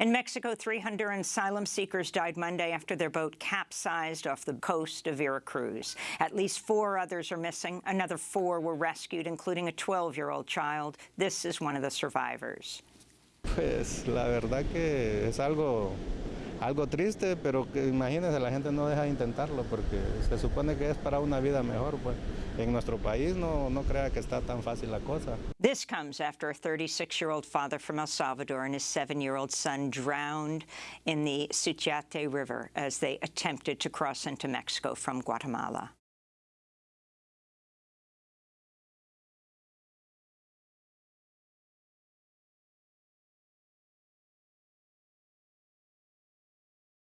In Mexico, three Honduran asylum seekers died Monday after their boat capsized off the coast of Veracruz. At least four others are missing. Another four were rescued, including a 12-year-old child. This is one of the survivors. Pues la verdad que es algo, algo triste, pero que imagínense, la gente no deja de intentarlo porque se supone que es para una vida mejor. Pues en nuestro país no, no crea que está tan fácil la cosa. This comes after a 36-year-old father from El Salvador and his seven-year-old son drowned in the Suchiate River as they attempted to cross into Mexico from Guatemala.